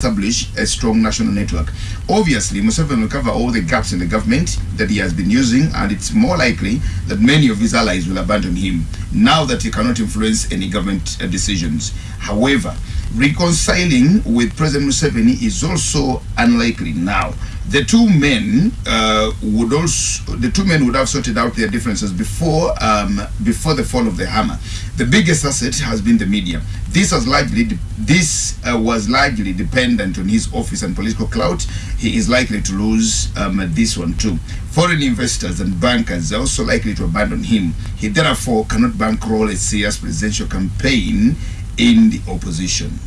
establish a strong national network. Obviously, Museveni will cover all the gaps in the government that he has been using, and it's more likely that many of his allies will abandon him now that he cannot influence any government uh, decisions. However, reconciling with President Museveni is also unlikely now. The two men uh, would also the two men would have sorted out their differences before um, before the fall of the hammer. The biggest asset has been the media. This was largely this uh, was largely dependent on his office and political clout. He is likely to lose um, this one too. Foreign investors and bankers are also likely to abandon him. He therefore cannot bankroll a serious presidential campaign in the opposition.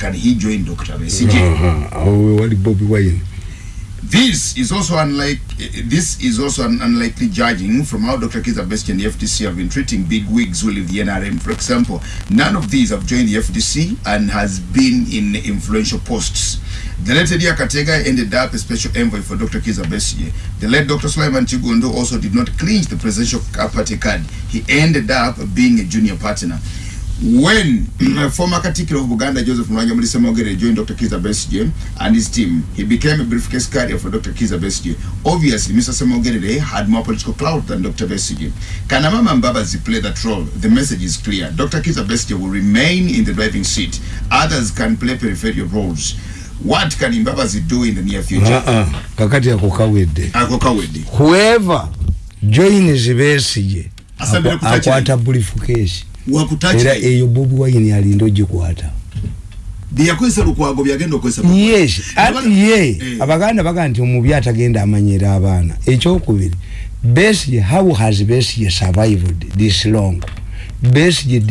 Can he join Dr. Besigye? Uh-huh. Oh, Bobby Wine. This is also unlike eh, this is also an unlikely judging from how Dr. Kiza Besigye and the FDC have been treating big wigs who leave the NRM. For example, none of these have joined the FDC and has been in influential posts. The late Eddie Akatega ended up a special envoy for Dr. Kiza Besigye. The late Dr. Sulaiman Chigundo also did not clinch the presidential party card. He ended up being a junior partner. When former Katikiro of Uganda Joseph Mwanya Mulisa Mogere joined Dr. Kiza Besigye and his team, he became a briefcase carrier for Dr. Kiza Besigye. Obviously, Mr. Semogere had more political clout than Dr. Besigye. Can Amama Mbabazi play that role? The message is clear. Dr. Kiza Besigye will remain in the driving seat. Others can play peripheral roles. What can Mbabazi do in the near future? Uh-uh. Kakati akukawede. Akukawede. Whoever joins Besigye akwata briefcase. Era eyo bobi wine alinda ogikwata. Byeyakozesa lukwago byagenda okozesa yes ati ye. Eh. abaganda baga nti omubi atagenda amanyira abaana. Ekyokubiri besige how has besige survived this long? Besige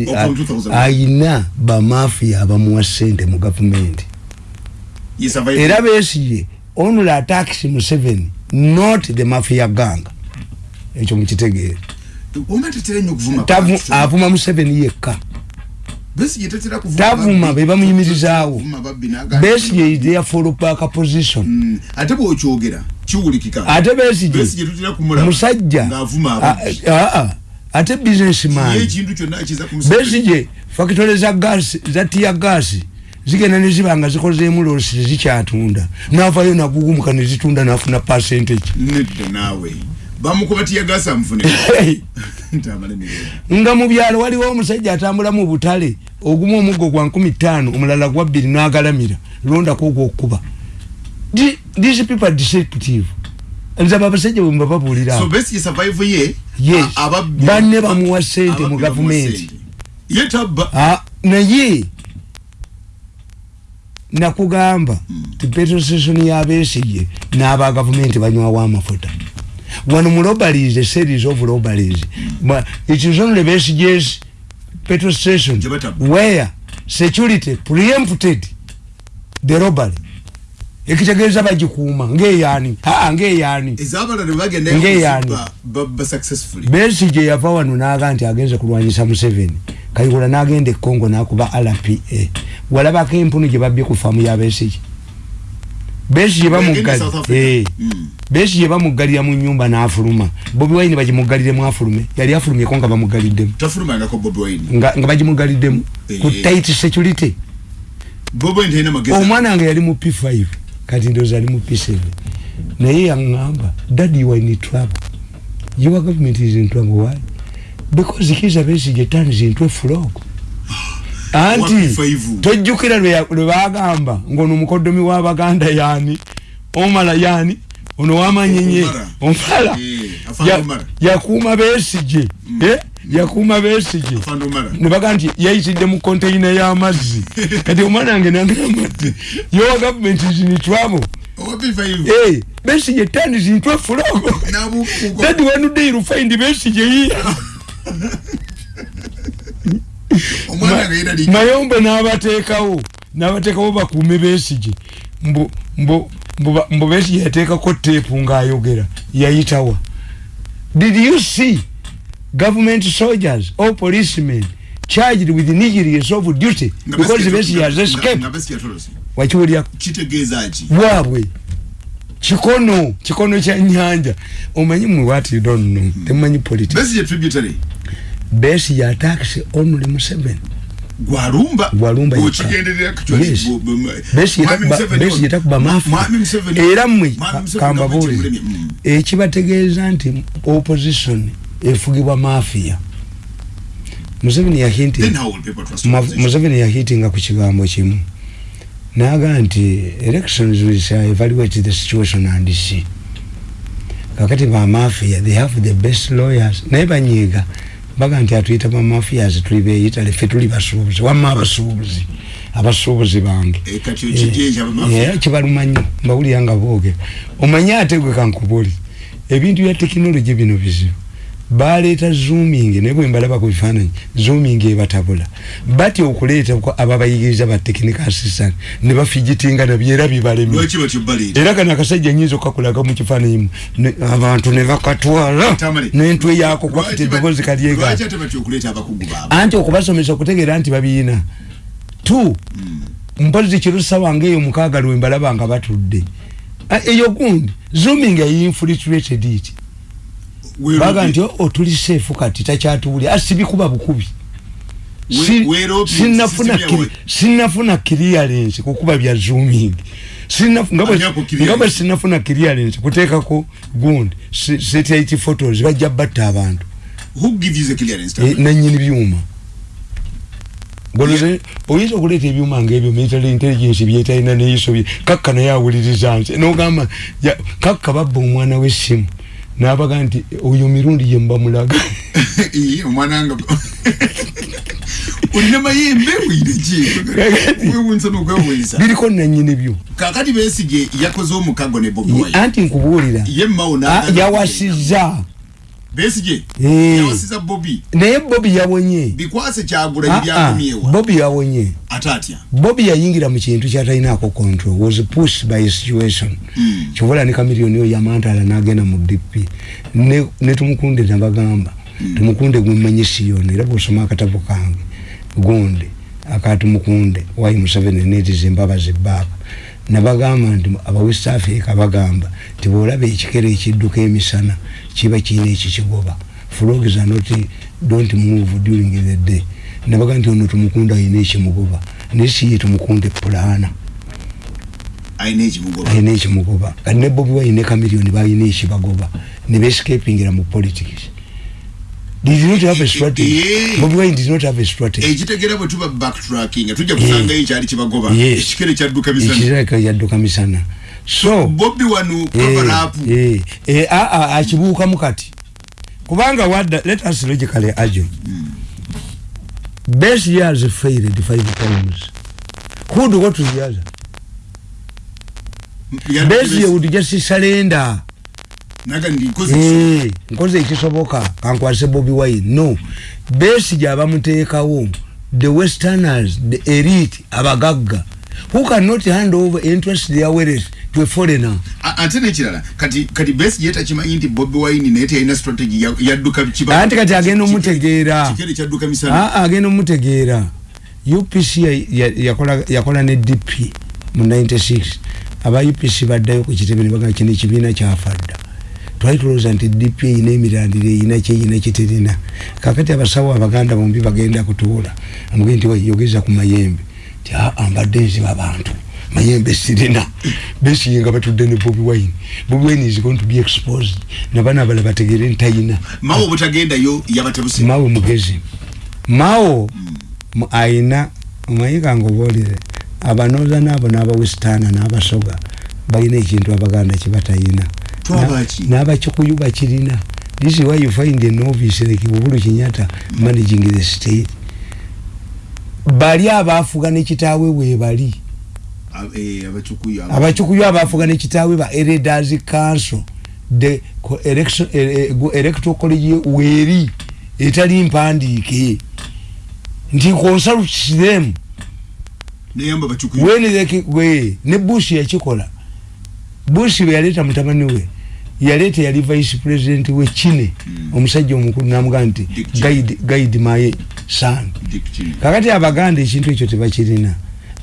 ayina bamafiya abamuwa sente mu gavumenti. Era besige only attacks museveni not the mafia gang. Ekyo mukitegeere avuma museveni yekka. Tavuma bebamuyimirizaawo besige is there for back position. Mm. ate bwokyogera kiwulikika. Ate besige musajja. ate businessman. Besige fakitole za gasi za tia gasi zigenda nezibanga zikozeemu losi tezikyatunda navayo nagugumuka nezitunda nafuna percentage nedda naawe bamukubatiya gasa mfune nga mu byalo waliwo omusajja atambula mu butale ogumu omuggo gwa nkumi ttaano omulala gwa bbiri n'agalamira londako ogwokuba these people deceptive. Nze abasajja bwe mbababuulira banne bamuwa sente mu gavumenti naye nakugamba ti petrostation yabesige n'aba gavumenti banywawo amafuta wano mu robberies a series of robberies but it is only BSG's petrol station where security preempted the robbery. Ekitegeeza bagikuuma ngeyani aa ngeyani ngeyani besige yava wano naga nti agenze kulwanyisa museveni. Kayikola nagenda ekongo nakuba rpa walabako empunu gye babbye ku faamu ya besige besi ye bamugalira eh. Mm. besi ye bamugalira mu nyumba n'afuluma. Bobi wine bagimugalire mu afulume. Yali afulumye ko nga bamugalidde tafuluma nga ko bobi wine. Nga nga bagimugalidde mu eh. ku tight security. Bobi wine ina mageza omwana nga yali mu p5 kati ndoza ali mu p7 naye yangamba daddy you are in trouble. Your government is in trouble. Why? Because kiza besi je turns into a frog anti tojjukira lwe bagamba ngaono omukoddomi w'abaganda yani omala yani ono wamanyenye omala. Yakuuma besije mm. eh? yakuuma besije nebaga nti yayitidde mu konteina y'amazzi. Kati omwana wange nangamati yowa gavumenti zinitwabo besije tandi zintwe fulogo dadi wanudeiru find besije yiya mayombe n'abateekawo n'abateekawo bakuume beesige. Mbu beesige yateekako teepu ng'ayogera yayitawa did you see government soldiers or policemen charged with negligence of duty because beesige has escaped? Wakiwulya bwabwe kikono kikono kya nyanja omanyi mwe what you don't know? Temumanyi politics. Beesige tributary. Besi ya taxi only Museveni gwalumba Gwalumba yekka. okigenderera Yes. Besigye takuba- besigye takuba mafia era mmwe kambabuulire ekibategeeza nti opposition efugibwa mafia. Museveni yahinti museveni yahitinga ku kigambo kimu. Naga nti elections will shall evaluate the situation and see. Kakati bamafia they have the best lawyers. Naye banyiiga baga nti atuyita bamafias tuli beyitale fe tuli basuubuzi wamma abasuubuzi abasuubuzi bange. Era kibaluma nnyo mbawulira nga boogera omanye ate gwe kankubuli ebintu bya tekinologi bino bizibu baleeta zooming naye bwe mbalaba ku bifaananyi zooming ebatabula. Batya okuleeta ababayigiriza ba technical assistant ne bafigitinga nabyo era bibalemye era kano akasajja nyinza okakulaga mu kifaananyi ne- abantu ne bakatwala. N'entwe yaako kwakati eddoboozi kalyega anti okubasomesa okutegeera nti babiina. Tu mpozi kirusa wange eyo mukaaga lwe mbalaba nga batudde. Ah, eyo gundi zooming yinfiltrated it baga nti otuli seefu kati takyatuwulya asibikuba bukubi. Si- weeroopye, sinnafuna system yawe. kiri- sinnafuna clearance kukuba bya zooming. Sinnaf- nga bwe- Ani ako clearance? clearance kuteekako gundi se- satellite photos bajja batta abantu. Eh, nanyini byuma. Goloze oyinza okuleeta ebyuma ngaebyo military intelligence byetalina neiso bye kakka naye awuliriza nze. Nogamba kakka babba omwana w'essimu nabaga nti oyo mirundi gye muba mulaga. Omwananga olina mayembe weyinekiewensa biriko nanyini byo. Kakati besige yakoze omukago ne bobi anti nkubuulira. Ye mawo ah, yawasizza besige Eh. yawasiza bobi naye bobi yawonye. Bikwase kyagula Ah, ah, ebyakomyewa bobi yawonye. Ate atya? Bobi yayingira mu kintu kyatalinaako control was pushed by a situation. Mm. kyobola ne kamiliyoni oyo yamantala nagenda mu dp ne, ne tumukunde nabagamba tumukunde gwemanyi siyoni era bwosoma akatabo kange gundi akatumukunde wayi museveni netiza embabazi baaba nabagamba nti aba west africa bagamba nti bwolaba ekikere ekidduka emisana kiba kiina ekikigoba frogs are not don't move during the day. Nabaga nti ono tumukunde ayina ekimugoba naye siye tumukunde pulana. Ayina ekimugoba ayina ekimugoba kati ne bobi wine ne kamiliyoni balina ekibagoba ne bescapingira mu politics. Did not have a strategy. Eh. bobi bwe tuba backtracking. Tujja kusangayo ekyali kibagoba Yes. ekikere kyadduka misana so bobi wano eh, kavalapu eh, eh, a- a- akibuukamu kati kubanga wadda let us logically argue best years failed five times. Who do what to the other best year would just surrender. Naga ndikoze Eh, nkoze ekisoboka kankwase bobi wine. No. Besige abamuteekawo the westerners the elite abagagga. Who cannot hand over interest their wealth to a foreigner. A- ate nekirala kati kati besi yeta kimanyi nti bobi wine naye teyalina strategy ya- yadduka kiba anti kati agenda omutegeera. Kikere kyadduka misana. Ah, agenda omutegeera. Upc ya- ya- yakola- yakola ne dp mu 96 aba upc baddayo ku kitebe ne bagaa kino ekibiina kyafadda. Twali tulowooza nti dp eyina emirandiro eyina kyeyina kiterina kakati abasawo abaganda bombi bagenda kutuula. Amuge nti "Wei, yogeza ku mayembe. Ti aa mbadde nziba abantu mayembe sirina besiye nga batudde ne bobi wine. Bobi wine is going to be exposed. Nabana abala bategere ntayina mawe obutagendayo yabatebusi. Mawe mugezi. Mawo mu- ayina omanyi kange obaolire abanooza naabo n'abawesitaana n'abasoga balina ekintu abaganda kibatayina Twabaki? n'abakikuyu bakirina. This is why you find a novice like bubulu kinyata managing the state. Bali abaafuga ne kitaawe weebali abakikuyu abaafuga ne kitaawe ba elders council. The co- election- eh, eh, electoral college weeri etali mpandiike. Nti consult them. Neyamba abacukuyu. When they we ne bush yakikola. Bush bwe yaleeta mutabani we yaleeta yali vice president we kine omusajja omukulu namugamba nti Dick Cheney. guide, guide my son. Kakati abaganda ekintu ekyo tebakirina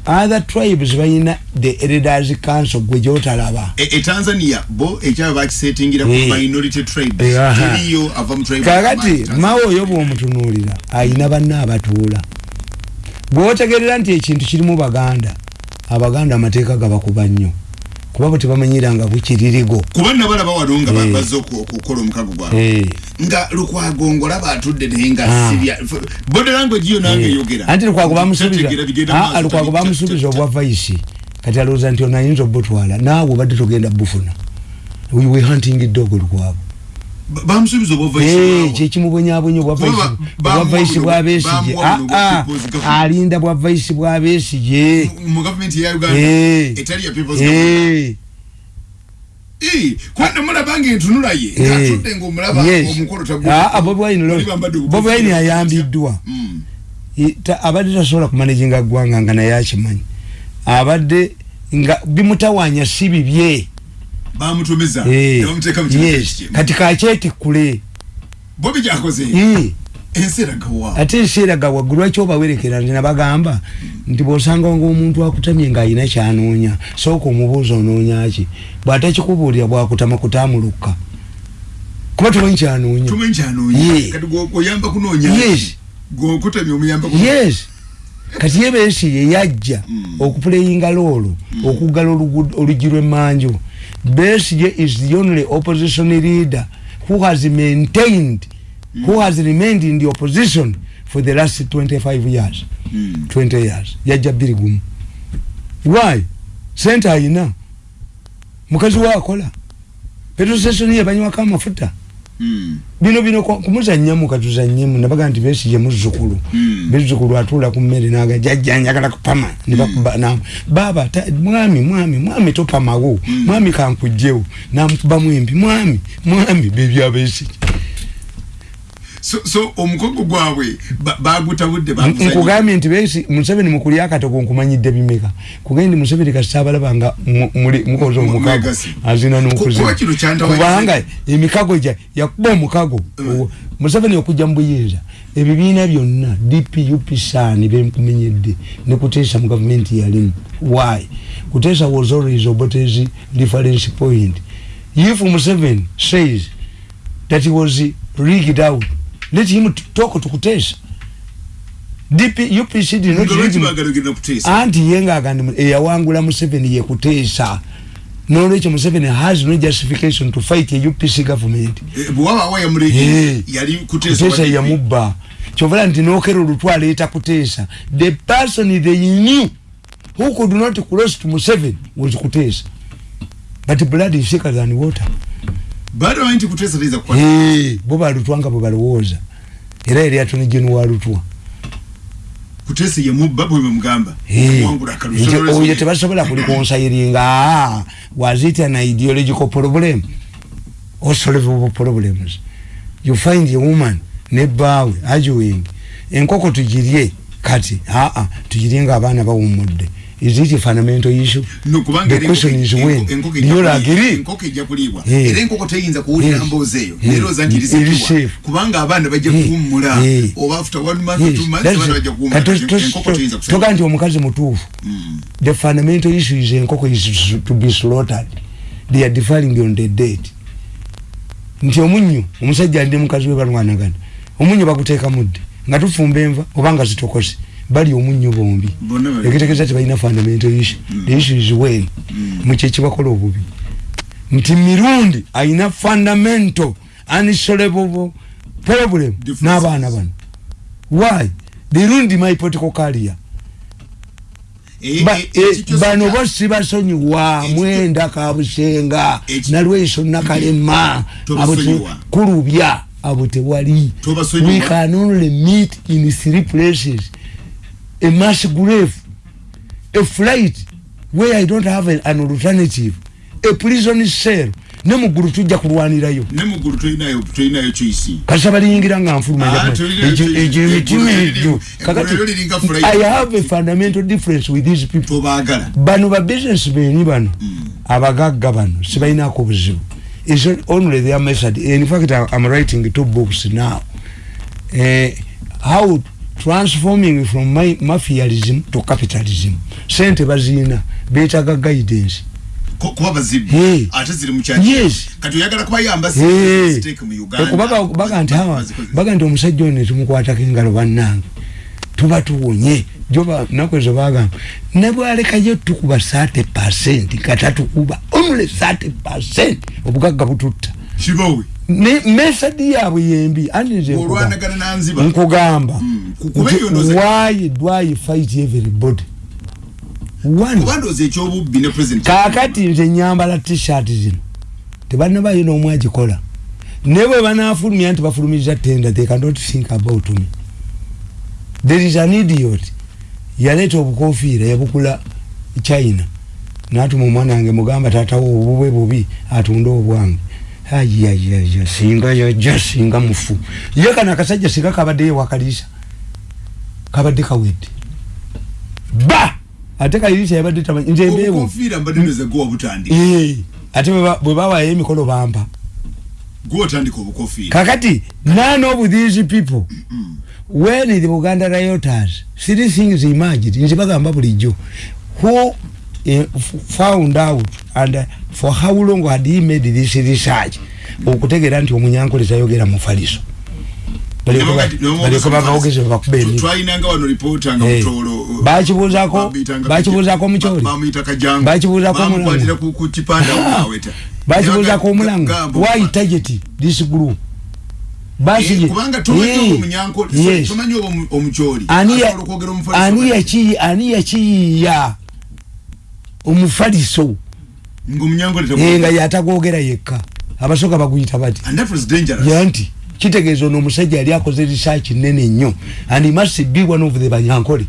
other tribes balina the elders council gwe gyotalaba e e tanzania bo ekyaba bakisetingira ku Eh. minority tribes Eh, aha. teriyo ava mu tribe kakati mawe oyo bwomutunuulira ayina banna abatuula bwotegerera nti ekintu kirimu baganda abaganda amateeka gabakuba nnyo kuba bwe tebamanyiranga bukiririgo kuba nabalaba wano nga Eh. bazze oku- okukola omukago gwabwe Eh. Nga lukwagongo laba atudde naye nga Ah. sibya bode language yo nange eyogera anti lukwago bamusuubiza maaso, lukwago bamusuubiza obwa vaisi kati alowooza nti ono ayinza obutwala. Naawe obadde togenda bufuna. We hunting dog lukwago. Ba- bamusuubiza Eh, kyekimubonyabonya obwa vaisi- ba- obwa bamuwa vaisi buno- bwa besige bamuwa buno Ah, ah, alinda bwa vaisi bwa uganda Eh. namulaba ngaentunula ye. Ngaatudde ngaomulaba omukolo Ah, ah, Bobi Wine lo- Bobi Wine ayambiddwa abadde tasobola kumanaginga ggwanga nga naye akimanyi. Abadde nga bimutawanya si bibye. Bamutumiza. Eh, kati kakyetikkule bobi gyakoze ate enseeraga waggulu lwaki obawerekera? Nti nabagamba nti bwosanga nga omuntu akutamye ng'alina kyanoonya sooka omubuuza onoonya ki? Bw'atakikubuulira bwakutama kutamulukka. Kuba tumanyi kyanoonya. Kati gwoyamba kunoonya Yes. gwokutamya omuyamba yes. Kati ye bensi ye yajja okupuleyinga loolo okuggala oluguudo- oluggi lw'emmanju besige is the only opposition leader who has maintained who has remained in the opposition for the last 25 years? Mm. 20 years. Yajja bbiri gumu why? Sente ayina mukazi waakola petrosesoni yebanywako amafuta Mm. bino bino ku- kumuzannyamu katuzannyemu nabaga nti besije muzzukulu Mm. bezzukulu atuula ku mmere naga. Jajja njagala kupama. Nibakuba nam baba ta- mwami mwami mwami topamawo mwami kankugjewo namukubamu embi mwami mwami bebyabesije so so omukogo gwabwe ba- bagutabudde baguzannya. nkugambye nti besi museveni mukulya akatogo nkumanyidde bimeka. Kugendi museveni kasitabalaba nga mu- muli- mukoze omukago. azina Ku- n'okuzina kuba kino kyantawaanya- kubanga emikago gya yakuba omukago. Owo- museveni okujja mu buyinza. Ebibiina byonna dp upsan benkumenyedde nekuteesa mu gavumenti yalimu why? Kuteesa was always obotezi reference point. If museveni says that he was rigged out let him talk to kuteesa dp upc did not rig him anti ye ngagandi eyawangula museveni yekuteesa nolwekyo museveni has no justification to fight a upc government. Eh, Eh. yali kuteesa kuteesa wa- yamubba kyovala nti nokera olutwa aleeta kuteesa the person they knew who could not cross to museveni was kuteesa but blood is thicker than water baada bamanyi nti kuteesa tayinza kukwata Eh, bo balutwa nga bwe balowooza era yali atoni genu walutwa kuteesa ye mubba bwe bemugamba Eh, wangula nti oyo tebasobola kulikonsayiringa "Ah, was it an ideological problem. Or solvable problems. You find a woman nebaawe arguing enkoko tugirye kati aa tugirye nga abaana bawumudde is it a fundamental issue? Nokubanga The question is when. Do you agree? enkoko ejja kuliibwa era enkoko teyinza kuwulira mboozi eyo. Nerooza nti safe. kubanga abaana bajja kuwummula. Oba after one month two months abaana bajja kuwummula. Enkoko teyinza to- toga nti omukazi mutuufu. Mm. the fundamental issue is enkoko is to be slaughtered. They are defiling on the date nti omunyu omusajja ndi mukazi we balwanagana. Omunyu baguteeka mudde. Nga tufumba enva oba nga zitokose bali omunyu bombi. Bonna bali- ekitegeeza tebalina fundamental issue. The issue is when mukyekibakola obubi. Nti mirundi ayina fundamental unsolvable problem n'abaana bano. Why? Ruined my political career. Ba- eh, eh, ekikyo bano bo sibasonyiwa mwenda kabusenga nalweso nakalema kulubya abo tewali we can only meet in three places a mass grave a flight where i don't have a, an alternative a prison cell. Ne muggulu tujja kulwanirayo. Ne muggulu tolinayo tolinayo choice kasa baliyingira nga nfuluma Ah, njagala- tulina- egyo- tulina- egyo emitima eggulu egyo liri- kakati i have a fundamental difference with these people. Tobaagala bano ba business beni bano abagagga bano sibalinako buzibu is only their method? In fact i'm writing two books now. Uh, how transforming from my mafialism to capitalism. Sente bazina betaga guidance. Kuba bazibu. Ate ziri mukyaki Yes. kati oyagala kubayamba Hey. ziteeke mu uganda. Kubaga baga nti omusajja ono tumukwatako engalo bannange tuba tuwonye. Joba nakwezo bagamba nebwalekayo tukuba 30 percent katatukuba only 30 percent. Obugagga bututta. Kibawe mesadi yaabwe yembi nanziba nkugamba. Ku- kuba eyo ndoze- why do i fight everybody? Ne kakati nze nyambala t-shirt zino. Tebalina bayina omu agikola. Naye bwe banafulumya nti bafulumiriza tenda they cannot think about me. There is an idiot. Yaleeta obukofiira yabukula china. Natuma omwana wange mugamba tatawo obubwe bubi atunde obwange ayayaya singa yajja singa mufu. Ye kano akasajja singa kabaddeyo wakalisa kabadde kawedde. Ba! Ate kalisa yabadde tamanyi nze mbeewo. wabutandika. Eh, ate bwe ba- bwe bawayo emikolo bampa. Kakati none of these people when the buganda rioters three things emerged? Nze bagamba bulijjo. Who found out and uh, for how long had he made this research? Okutegeera nti omunyankole tayogera mufaliso baleko babawogeze bakuba Eh. ku kipanda Ah, aweta bakibuuzako omulango why target this group? Eh, ani ya- asobola okwogera omufaliso Eh, nga yatagogera yekka. Abasooka baguyita bati yanti kitegeeza ono omusajja yali akoze research nene nnyo and must be one of the banyankole.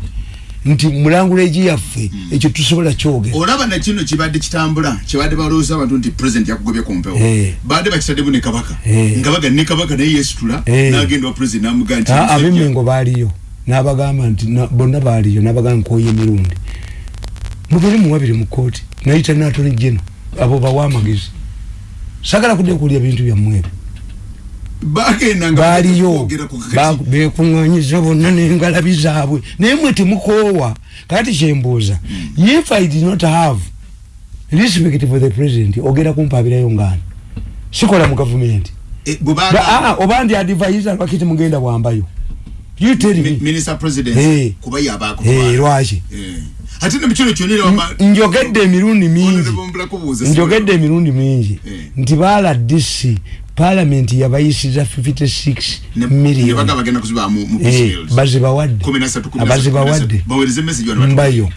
Nti mulanguleegi yaffe ekyo tusobola kyogera. Olaba nakino kibadde kitambula kibadde balowooza abantu nti president yakugobye ku mpewo. Eh. badde bakitaddemu ne kabaka. Eh. nga baga ne kabaka naye yesitula Eh. n'agenda wa president n'amugaa nti Ah, "Musajja, ab'emmengo baaliyo n'abagamba nti na- bonna baaliyo n'abagamba nkoye emirundi mubiri muwabiri mu kooti nayita natoni geno abo bawa amagezi. Sagala kudde kulya bintu byammwe ebyo. Baaliyo bekuŋŋanyiza bonna n'engalabi zaabwe naye mwe temukoowa. Kakati kyembuuza if i did not have respect for the president ogera kumpabirayo ngaani sikola mu gavumenti. Eh, ah, oba ndi advisor lwaki temugenda bwambayo you tell me. Eh. Eh, lwaki ate ne mukino kyonna era wama- njogedde emirundi mingi. Honorable Mbulakubuuza, njogedde emirundi mingi. Eh. nti baala dc palamenti yabayisiza 56 ne- ne million. baga bagenda kuziba mu mu Eh, Peace bazibawadde. Kumi na satu, kumi na satu, kumi na satu. abazibawadde bawereze message wano batu- mbayo.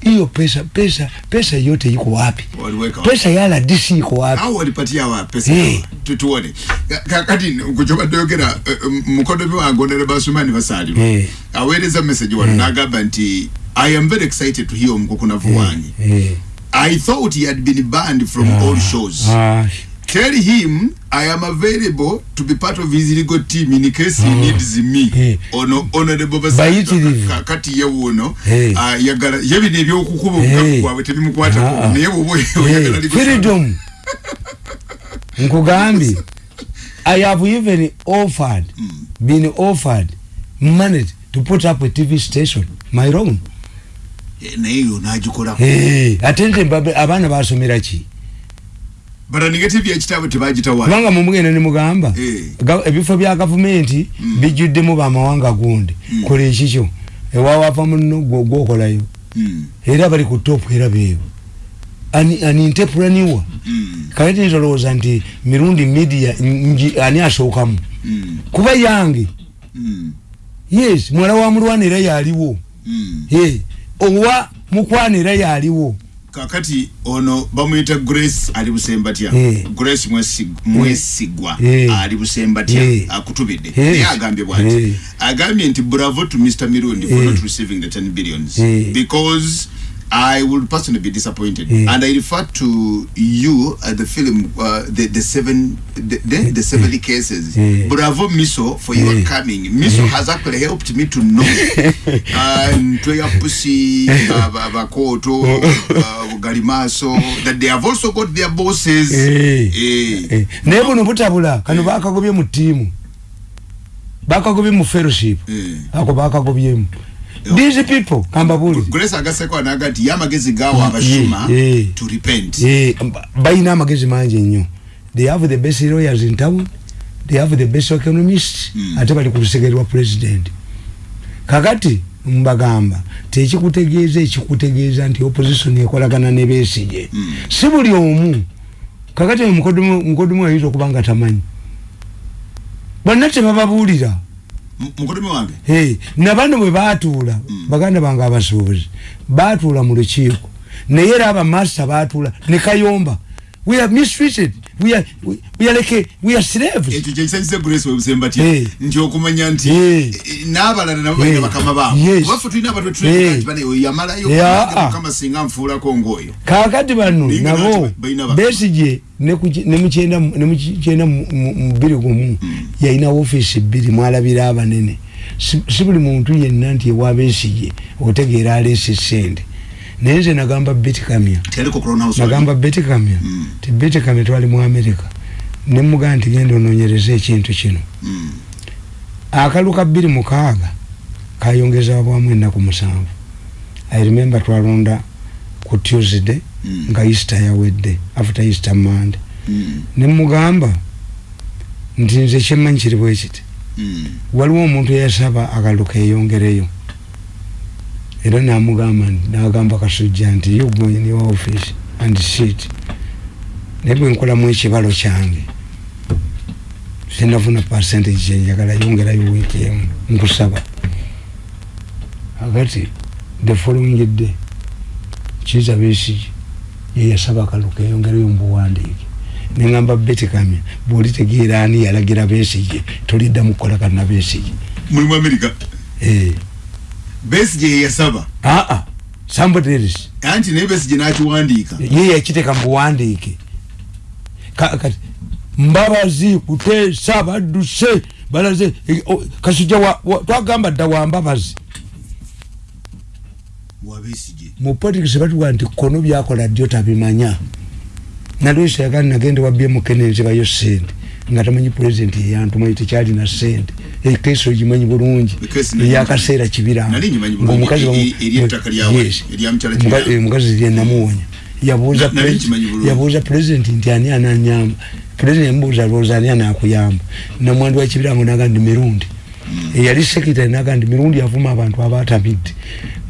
Hiyo pesa pesa pesa yote iko wapi? Waliweka wapi? pesa ya rdc iko wapi? Awo walipatia wa pesa Eh. tutuone Ka- kakati kukyobadde oyogera eh, eh, mukodomi wange onere basumani basalirwa Eh. aweereza message wano Eh. n'agamba nti i am very excited to hear omukukunavu wange Eh, i thought he had been banned from ah, all shows. ah, tell him i am available to be part of his legal team in case he needs me. Eh. ono honorable Bayitirivu. kakati ye wuno Eh. ah, yagala ye bino ebyokukuba obukaku bwabwe tebimukwatako Ah. naye eh, oyagala legal freedom. nkugambye i have even offered been offered money to put up a tv station my own naye yo nagikolako. Eh, ate nte mbabe- abaana basomera ki? Baraninga tv ekitabo tebagitawa kubanga mumugenda nemugamba Eh. ebifo bya gavumenti bijjuddemu bamawanga gundi. Kola ekikyo ewawava muno gwo- gwokolayo. Era bali ku topu era beebo ani ani ntepulaniwa kati nitolowooza nti mirundi media ani asookamu? Kuba yange. Yes muwala wa mulwana era yaliwo Eh, owa mukwana era yaliwo kakati ono bamuyita grace ali busembatya Eh. grace Mwesig- mwesigwa Eh. ali busembatya Eh. akutubidde Yes. naye agambye bwati Eh. agambye nti bravo to mr mirundi for Eh. not receiving the 10 billions Eh. because I will personally be disappointed, Eh. and I refer to you at the film, uh, the the seven, the, the, the seventy cases. Eh. Bravo, Miso, for your Eh. coming. Miso has actually helped me to know. and Pussy, uh, Bakoto, uh, Galimaso, that they have also got their bosses. Eh. Eh. Eh, naye buno butabula kano bakagobye mu ttiimu bakagobye mu fellowship ako bakagobyemu these people kambabuli. Grace agaseko anaga nti yamagezi gawo abashuma Eh, eh. to repent. balina amagezi mangi nnyo they have the best lawyers in town. They have the best economists. Mm. ate bali ku lusegere lwa president. Kakati mbagamba tekikutegeeza ekikutegeeza nti opposition ekolagana ne besige Mm. si buli omu. Kakati mukodomu ayinza okuba nga tamanyi. Bonna tebababuulira. M- mukodome wange? Hey, nabano bwe batuula Mm. baganda bange abasuubuzi batuula mu lukiiko. Naye era abamaster batuula ne kayomba we are mistreated we are, we, we are like a, we are slaves ekyo kyekisanyisa grace webusemba Eh. tya nti okumanya nti n'abalala nabo balina Eh. bakama baabo Yes. kubaffe tulina abatwe Eh. tulinaoyo yamalayo Yeah. nange mukama singa nfuulako ng'oyo kakati bano Ninga nabo nati balina baka- besige nemukyenda nemukyenda mu bbiri gumu yalina ofiisi bbiri mwalabira abanene si si buli muntu yenna nti ewa besige otegeera aleese sente naye nze nagamba betikamya crown house nagamba betikamya Mm. ti betikamya twali mu amerika nemugaa nti genda ononyereza ekintu kino Mm. akalu ka bbiri mukaaga kayongeza bwamu ennaku musanvu i remember twalonda ku tuesday Mm. nga easter yawedde after easter monday Mm. nemugamba nti nze kyemmanyi kiri bwe kiti Mm. waliwo omuntu eyasaba akalu keyongereyo era namugamba nagamba kasujja nti you go in your office and sit. Naye bwe nkolamu ekibalo kyange sinafuna percentage kyenjagala yongerayo wiiki emu nkusaba. Agati the following day kiza besigi yeyasaba akalu keyongereyo mubuwandiike neŋamba betikamya bwolitegeera ani yalagira besige toliddamu kukolagana na besige mulimu amerika Besige yeyasaba aa somebody else anti naye besige nakiwandiika. Ye yakiteeka mubuwandiike Ka- kati mbabazi kuteesa badduse balaze oh, kasujja wa- wa- twagamba dda wa mbabazi. Mu politics batuga nti kono byakola ddyo tabimanya. Nalwesa yagala nagende wa bmk nenzibayo sente nga tamanyi pulezidenti tekyalina sente ogimanyi bulungi Ekesi nanyi eyakaseera kibiranga Nali ngimanyi bulungi, e- e- eryettaka lyawe, Yes. erya mukyala Muka- Kibiranga. eh, mukazi lyenamuwonya yabuuza Na- pulezidenti nti ani ananyamba? Pulezidenti yamubuuza lowooza ani anakuyamba? Namwandu wakibirango naga ndi mirundi. Eyali sekitale naga ndi mirundi yavuma abantu abatamidde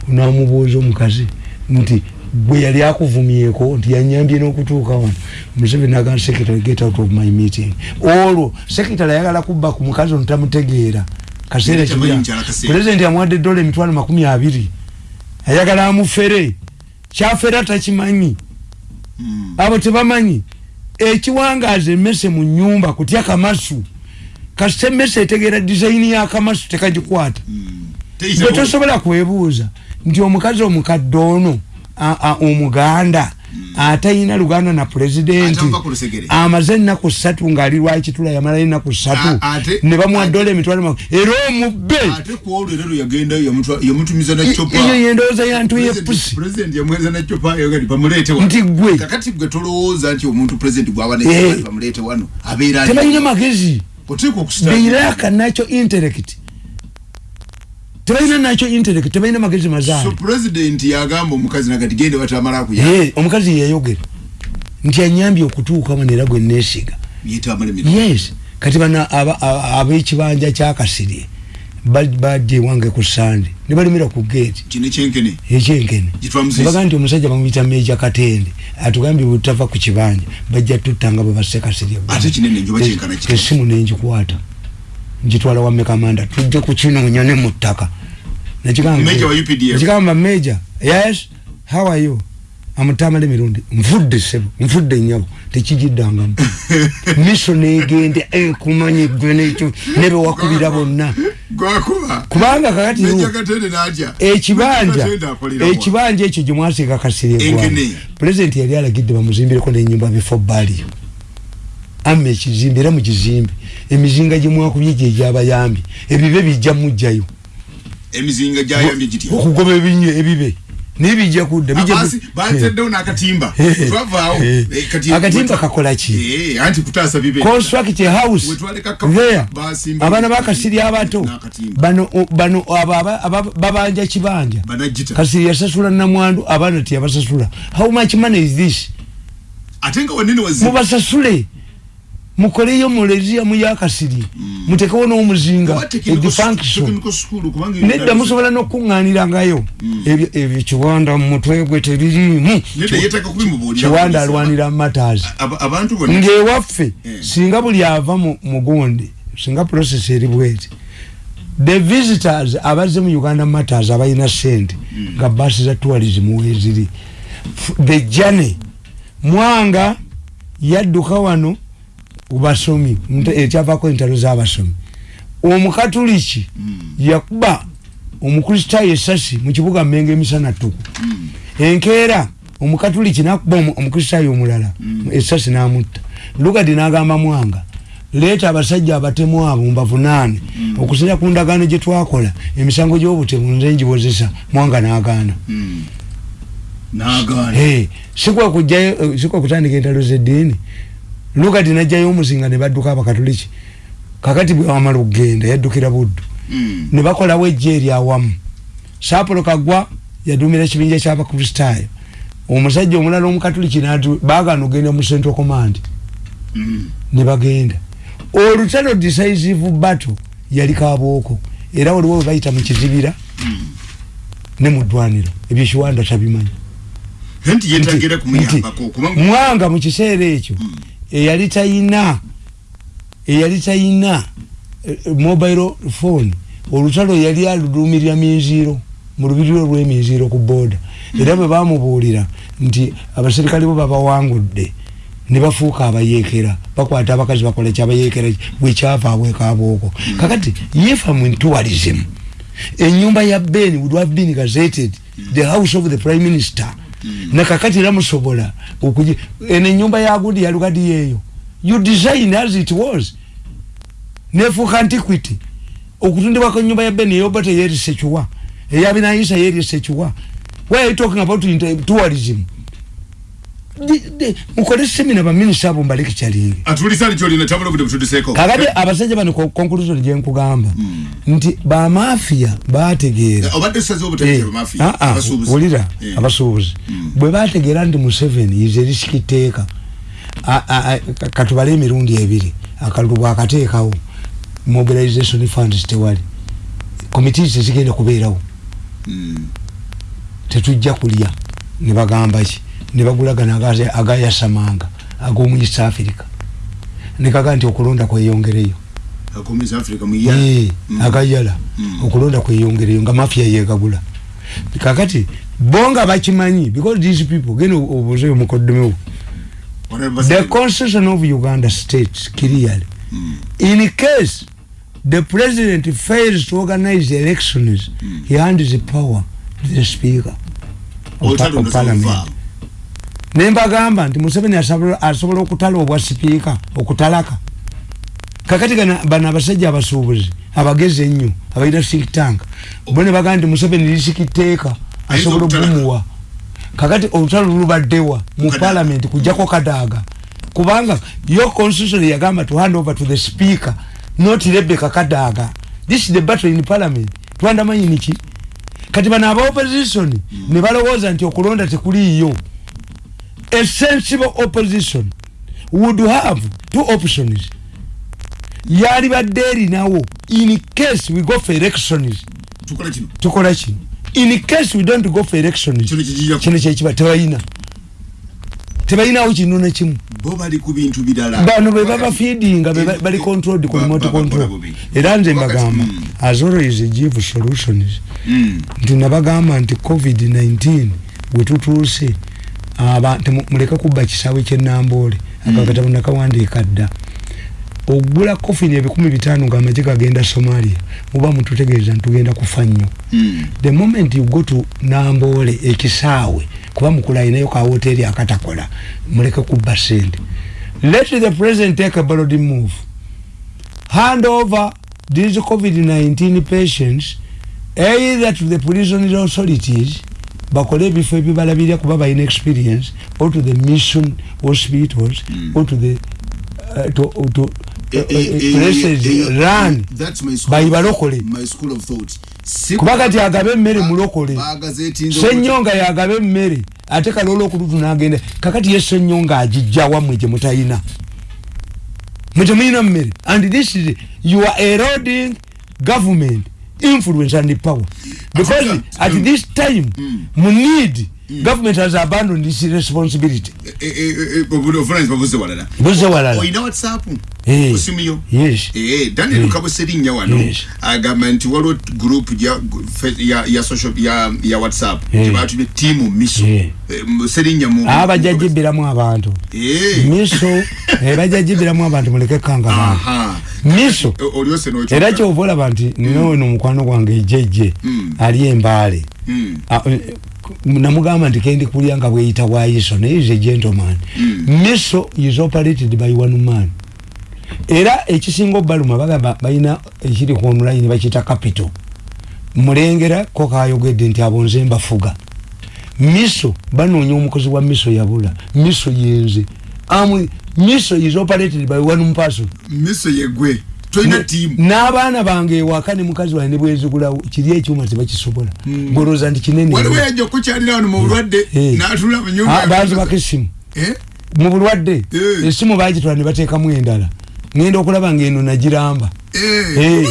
namubuuza omukazi nti gwe yali akuvumyeko nti yanyambye n'okutuuka wano museveni naga sekitale get out of my meeting olwo sekitale ayagala kubba ku mukazi ono tamutegeera kaseera kaseera. pulezidenti amuwadde dola emitwalo makumi abiri ayagala amufere kyafera takimanyi Mm. abo tebamanyi ekiwangaaza emmese mu nyumba kutya kamasu kasita emmese etegeera dizayini yakamasu tekagikwata Mm. gwe Teyitawo. tosobola kwebuuza nti omukazi omukadde ono a- omuganda atayina luganda na pulezidenti amaze ennaku ssatu ng'ali lwakitula yamalayo ennaku ssatu. Ne bamuwa dola emitwalo era omubbe! Eyo yendowooza yantuye President- pusi president yamuweereza na copa yogati bamuleete wano. Nti gwe Eh. tebalina magezi. Lack nacho intellect tebalina nacho intellect tebalina magezi so mazaali president yagamba omukazi nagati gende batamala kuya Eh, omukazi yeyayogera nti anyambye okutuuka wano era gwe neesiga yes. Kati aba- ab'ekibanja kyakasirye bajja ewange ku sande. Ne balimira ku geeti ekyenkene nebaga nti omusajja bamuyita meja katende. Atugambye bwetutava ku kibanja bajja tutta nga bwe basekasirye esimu nengikwata ngitwala wa mekamanda tujje kukinoonya ne mu ttaka. Nakigamba- Major wa UPDF. nakigamba meja yes how are you? Amutamala emirundi nfudde sebo nfudde nyabo tekigiddangamu miso negende kumanyi gwe nekyo nebewakubira bonna. Gwakuba. Kubanga kakati meja katende natya ekibanja Katende akolera wa? ekibanja ekyo gyemwasiika kasirye Enkene. pulezidenti yali alagidde bamuzimbireko nenyumba bifo baliyo amma ekizimbe era mukizimbe emizinga gyemwakubye gyegyabayambye ebibe bijja mujjayo. Emizinga gyayambye gitya okugoba ebinye ebibe. Naye bijja kudda Abasi bateddewo n'akatimba. Twavaawo Eh. Kati- akatimba kakola ki? Eh, anti kutaasa bibe. Construct house. There. Abaana bakasiri abato. Bano bano abo aba- aba- babanja kibanja. Kasiri yasasula namwandu abaana tiyabasasula how much money is this? Ate nga wanene wazibu mubasasule mukoleyo muleziyamu yakasiri mutekewo n'omuzinga nedda musobola n'okuŋŋaanirangayo ebyo ebyo kiwanda mu mutwe gwe tebiriimu kubimubuulira kiwanda alwanira mataazi Aba- abantu bonna ng'ewaffe Eh. singa buli ava mu mugundi singa process eri bweti the visitors abazze mu uganda matters abalina sente nga basi za tourism weziri the journey. Mwanga yadduka wano basomi nte- ekyavako entalo z'abasomi omukatuliki yakuba omukristaayo esasi mu kibuga mmenga emisana ttuku. Enkeera omukatuliki nakuba omu- omukristaayo omulala esasi n'amutta. Lugadi n'agamba mwanga leeta abasajja abatemu abo mbavunaane okusinza ku ndagaano gye twakola emisango gy'obutemu nze njibozesa mwanga n'agaana. Hey, sikwa eh, sikwa kutandika entalo z'eddiini lugadi najjayo omuzinga ne badduka abakatuliki kakati bwe wamala okugenda yaddukira buddu. Mm. ne bakolawo ejja eri awamu. Saapolo kagwa yadumira ekibinja ky'abakristaayo omusajja omulala omukatuliki natu baagana okgenda mu central command Mm. ne bagenda. Olutalo decisive battle yali kabooko era waliwo we bayita mu kizibira ne mu ddwaniro. Ebyo kiwanda tabimanyi nti yeetagera Nti- kumuyambako kubanga mwanga mu kiseera ekyo eyali tayina eyali tayina eh, mobile phone. Olutalo yali alulumirira minziiro mu lubiriro lw'eminziiro ku booda era bwe bamubuulira nti abaserikale bo babawangudde ne bafuuka abayeekera bakwata abakazi bakola kyabayeekera bwekyava abwekabooko kakati yefa mu tourism enyumba ya ben would have been gazetted the house of the prime minister nakakati era musobola okugi eno enyumba ya gudi ya lugadi yeeyo you design as it was. Nefuuka antiquity okutundibwako enyumba ya ben eyobata yerisekiwa eyabinayisa yerisekiwa why are you talking about tourism mukole semina baminisita abo butudiseeko kakati abasajja bano conclusion gyenkugamba nti bamafiya bategeera Eh, mafiya ah, ah, wulira Eh. abasuubuzi. Bwe bategeera nti museveni ize risikiteeka katubale emirundi ebiri akalulu bwakateekawo mobilization funds tewali. Committees tezigenda kubeerawo. Mm. tetujja kulya ne bagamba ki ne bagulagana aga- agayasamanga ag'omu east africa. Ne kaga nti okulonda kweyongereyo. Eh, agayala. Mm. okulonda kweyongereyo nga mafia yegagula kakati bo nga bakimanyi because these people genda obuze omukoddomewo the constitution of uganda states clearly in case the president fails to organize elections he hands the power to the speaker of, pa- of parliament nembagamba nti museveni asobola okutala obwa sipiika okutalaka. Kakati gana bano abasajja abasuubuzi abagezi ennyo abalina think tank bo ne bagamba nti museveni lisikiteeka asobola okugumuwa. Kakati olutalo lulubaddewa mu parliament kujjako kadaaga? Kubanga yo constitution yagamba to hand over to the speaker not rebecca kadaaga. This is the battle in parliament. Twandamanyi niki kati bano aba opposition ne balowooza nti okulonda tekuliiyo a sensible opposition would have two options. Yali badde erinawo in case we go for elections. Tukola kino in case we don't go for elections. Kino kyekiba tebalina tebalinawo kino nekimu bano be baba feedinga be ba- bali controlled ku remote control era nze mbagamba mm. as always give solutions Mm. nti nabagamba nti covid-19 bwetutuuse aba- temu- muleke kubba kisaawe kyenamboole akakatabo nakawandiika dda ogula kofini ebikumi bitaano ngaamagye gagenda somalia muba mututegeeza ntugenda kufa nnyo. Mm. the moment you go to namboole ekisaawe kuba mukula ayinayo ka hoteri akatakola muleke kubba sente let the president take a bold move. Hand over these covid-19 patients either to the prison authorities bakole ebifo ebibalabirira kuba balina experience. Or to the mission hospitals or to the uh, to, to, Eh, eh, eh, eh, bayibalokole kuba kati agabe emmere mulokole. senyonga yagabe emmere ate kalola okulutu nagenda kakati ye senyonga agijja wamwe gye mutayina mutemuyina mmere. And this is you are eroding government influence and power because at this time mu need government has abandoned this responsibility. Eh, eh, eh, babuze walala. Buze walala. Oyina whatsapp Eh. osimuyo yes. Eh, daniel kabuserinnya wano Yes. agamba nti waliwo group ya, ya, ya, social, ya, ya whatsapp. Eh. gyebatumye tiimu miso. Eh. Eh, serinya mu abajja jibiramu abantu. Eh. miso bajja jibiramu abantu muleke kangama Aha. miso era kyova olaba nti ninowe nomukwano gwange ejjejje Mm. ali embaale Mm. Ah, namugamba nti kendi kulya nga bweyita wayiso naye is a gentleman. Miso is operated by one man. Era ekisinga obaluma bagamba balina ekiri ku online bakiyita capital. Mulengera ko kayogedde nti abo nze mbafuga. Miso banoonya omukozi wa miso yabula. Miso yenze. Am- miso is operated by one person. Miso yegwe n'abaana bange ewaka ne mukazi wange ne bwenzigulawo kiri ekyuma tebakisobola bwolooza nti kinene waliwo yajja okukyalira wano mu bulwadde Eh. n'atula mu Ah, nyumba baazibako esimu Eh? mu bulwadde Eh. esimu bagitwala ne bateekamu endala. Ngenda okulaba ngaeno nagiramba. Eh, Eh.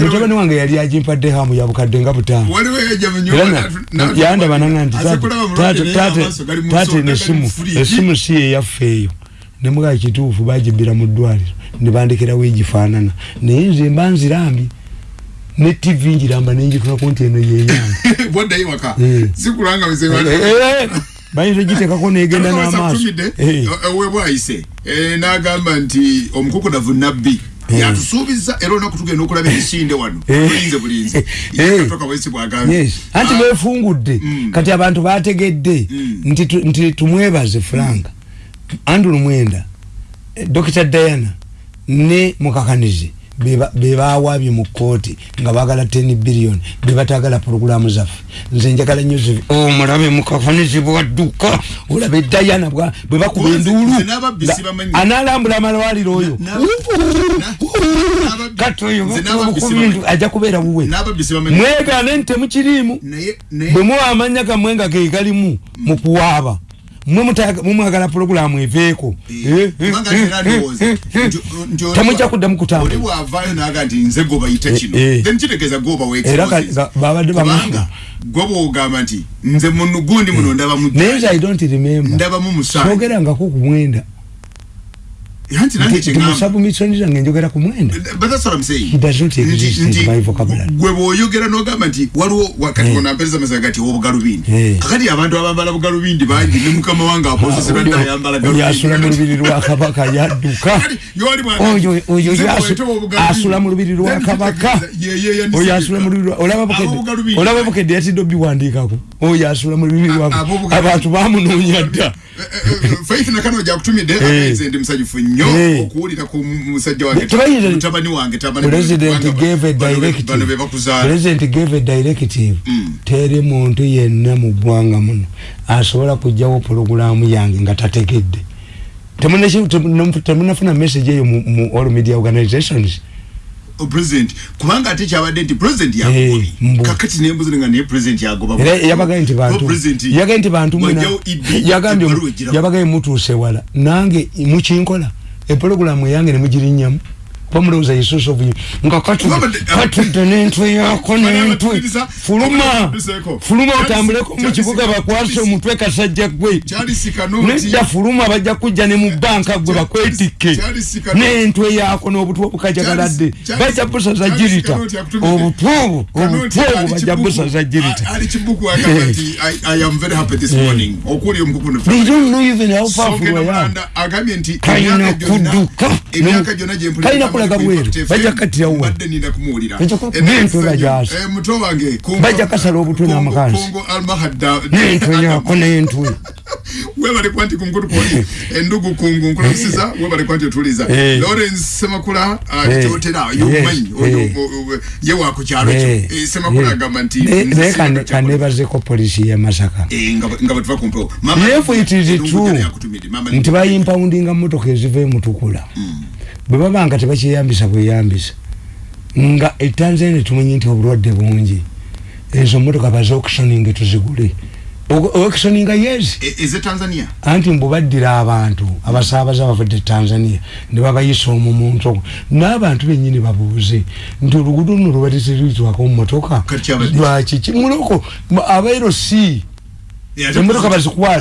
mutabani wange yali agimpadde hamu ya bukadde nga butaano. Waliwo yajja mu era nyumba na- n'atu- n'atu- yandaba nanga nti aze kulaba mu bulwadde naye amaaso gali mu nsonda, gali esimu mu fridge. esimu si yeyaffeeyo nemugaa kituufu bagibbira mu ddwaliro nebandekerawo egifaanana naye nze mba nzirambye ne tv njiramba nenjitunako nti eno yeyange bayinza ogitekako negenda n'amaaso. Eh. owebwayise n'agamba nti omukukunavu nabbi Eh. yatusuubiza era olunaku tugenda okulaba emisinde wano. Eh. bulinze bulinze Eh. anti Ah, befungudde Mm. kati abantu bategedde Mm. nti tu- nti tumwebaze frank. Andrew mwenda. Eh, dr. Diana ne mukakanizi beba- bebawaabye mu kooti nga bagala 10 billion bebatagala porogulamu zaffe. Nze njagala nyo zivi omulabe mukakanizi bwadduka olabe diana bwa- bwe bakuba enduulu analambula amalwaliro oyo. Kati oyo nze n'ababbisi bintu bamanyi. ajja kubeera bamanyi mwegane nti temukiriimu bwe muwa amanya gammwe nga ge galimu mu kuwaaba mwe mutayaga- mwe mwagala pulogulaamu eveeko. Eh, eh, eh, eh, temujja kuddamu kutambula. gwe bwogamba nti nze muno gundi muno ndabamu naye nze i don't remember. Ndabamu musange sogerangako ku mwenda timusabumisoni zange njogera ku mwenda gwe bw'oyogera n'ogamba nti waliwo wakati Eh. ono ampereza amasaga gati obugalubindi Eh. kakati abantu abambala bugalubindi bangi ne mukama wange aposesera dde ayambala oyo asula mu lubiri lwa kabaka yadduka Oyo- asula mu lubiri lwa kabaka. Oyo asula mu lubiri olaba bukedde yatidde obiwandiikako oyo asula mu lubiri lwa abantu bamunoonya dda faith nakano gyakutumidde Eh. amenze ndi musanyufu nnyo Eh. okuwulira ku musajja wange president gave a directive. bakuzaala. President gave a directive. Mm. teri muntu yenna mu ggwanga muno asobola kujjawo pologulaamu yange nga tategedde. Temunafuna message eyo mu all media organizations? O president kubanga ate kyabadde nti president yagobye kakati nembuzi nga naye president yagoba yabagaye nti bantu president yagaye nti bantu yagambye yabagaye mutuuse wala. Nange mukinkola epologulamu eyange nemugirinnyamu mulowooza yesuusa obuyi nga katudde Wabadde- katudde n'entwe yako n'entwe. Abatukiriza- fuluma fuluma Charles- otambuleko mu Charles- kibuga bakwase omutwe kasajja gwe nedda fuluma bajja kujja ne mu banka gwe bakwetikke Charles Kanoti- n'entwe yako n'obutwe obukajagaladde. Charles- bajja busaza Charles girita. Kanoti akutumidde. obutwe obwo obutwe obwo ali bajja Kibuku- busaza girita. ali kibuku agamba nti I- am very happy this morning. Okuwulira omukukuno They don't know even how powerful I am. Kalina kudduka. gyonna gye mpulira Kalina ku kulaga Impact bweru. FM, Bajja kukkatira wa? kumuwulira Bajja ku- Eh, n'entwe naye bajaasa. eh, muto wange Kongo- Bajja kasala obutwe n'amakansi. Almahadda- n'entwe webalekwa nti kunkutukoli endugu kungu nkulamusiza webalekwa nti otuliza Eh. lawrence semakula Eh. kyotera yomumanyi Yes. Eh. ye wa ku kyalo kyo Eh, Eh, semakula eh. agamba nti naye kanebazeko polisi ye masaka Eh, nga batuva kumpewo If it is true nti bayimpawundinga motoka eziva emutukula bwe baba nga tebakyeyambisa bweyambisa. Nga etanzania tumanyi nti obulwadde bungi. Ezo motoka baze auctioning tuzigule. Auctioninga yes. I- is it tanzania? Anti mbubaddira abantu abasaabaza abavudde tanzania ne babayisa omwo mu nsoko n'abantu bennyini babuuze nti oluguudo luno lubatisiritwako mu motoka Kati abadde- lwaki kimuloko abairo si president- bazikwate.